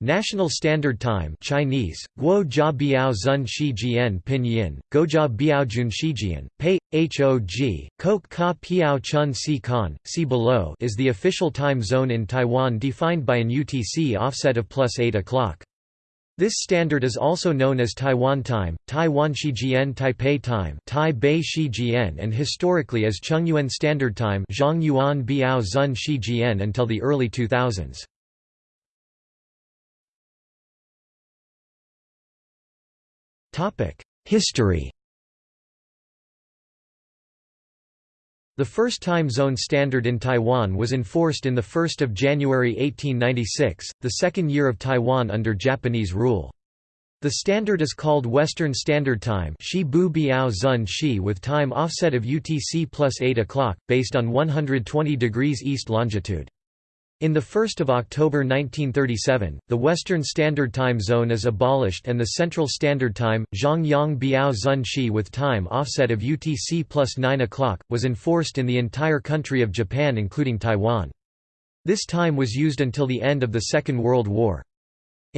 National Standard Time Chinese, Guo Jia Biao Zun Shijian Pinyin, Gojia Biao Jun Shijian, Pei, Hog, Kok Ka Piao Chun Si Kan, see below is the official time zone in Taiwan defined by an UTC offset of plus 8 o'clock. This standard is also known as Taiwan Time, Taiwan Shijian Taipei Time Tai Bei Shijian and historically as Chungyuan Standard Time Zhang Yuan Biao Zun Shijian until the early 2000s. History The first time zone standard in Taiwan was enforced in 1 January 1896, the second year of Taiwan under Japanese rule. The standard is called Western Standard Time with time offset of UTC plus 8 o'clock, based on 120 degrees east longitude. In 1 October 1937, the Western Standard Time Zone is abolished and the Central Standard Time, Zhongyang Biao Zun Shi with time offset of UTC plus 9 o'clock, was enforced in the entire country of Japan including Taiwan. This time was used until the end of the Second World War.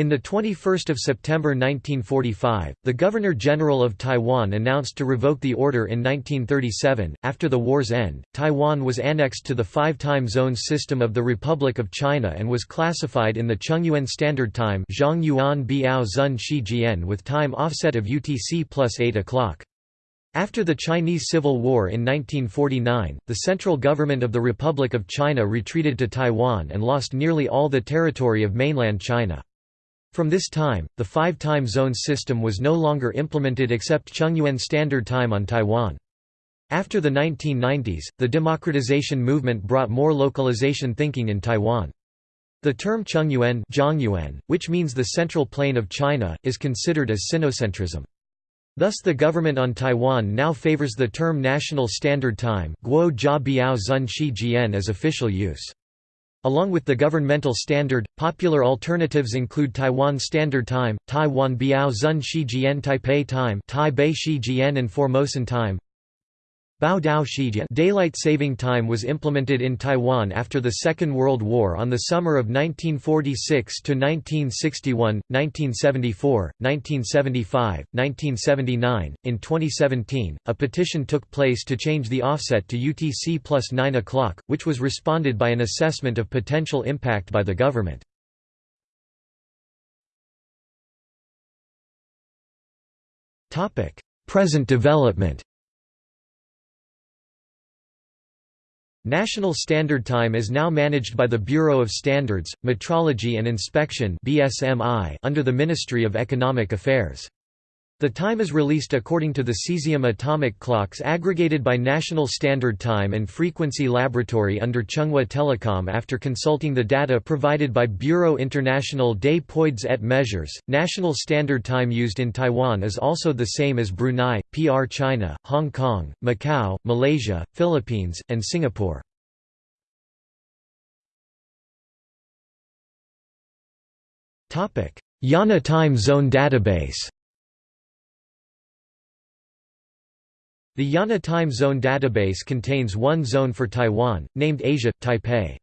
In 21 September 1945, the Governor-General of Taiwan announced to revoke the order in 1937. After the war's end, Taiwan was annexed to the five-time zones system of the Republic of China and was classified in the Chungyuan Standard Time Zhang Yuan Biao Zun with time offset of UTC plus 8 o'clock. After the Chinese Civil War in 1949, the central government of the Republic of China retreated to Taiwan and lost nearly all the territory of mainland China. From this time, the five-time zone system was no longer implemented except Chungyuan Standard Time on Taiwan. After the 1990s, the democratization movement brought more localization thinking in Taiwan. The term Zhongyuan, which means the central plain of China, is considered as sinocentrism. Thus the government on Taiwan now favors the term National Standard Time as official use. Along with the governmental standard, popular alternatives include Taiwan Standard Time, Taiwan Biao Zun Shijian Taipei Time Tai Bei Shijian and Formosan Time. Daylight saving time was implemented in Taiwan after the Second World War on the summer of 1946 to 1961, 1974, 1975, 1979. In 2017, a petition took place to change the offset to UTC plus 9 o'clock, which was responded by an assessment of potential impact by the government. Present development National Standard Time is now managed by the Bureau of Standards, Metrology and Inspection under the Ministry of Economic Affairs. The time is released according to the cesium atomic clocks aggregated by National Standard Time and Frequency Laboratory under Chunghwa Telecom after consulting the data provided by Bureau International des Poids et Mesures. National Standard Time used in Taiwan is also the same as Brunei, PR China, Hong Kong, Macau, Malaysia, Philippines, and Singapore. IANA Time Zone Database The IANA Time Zone database contains one zone for Taiwan, named Asia, Taipei.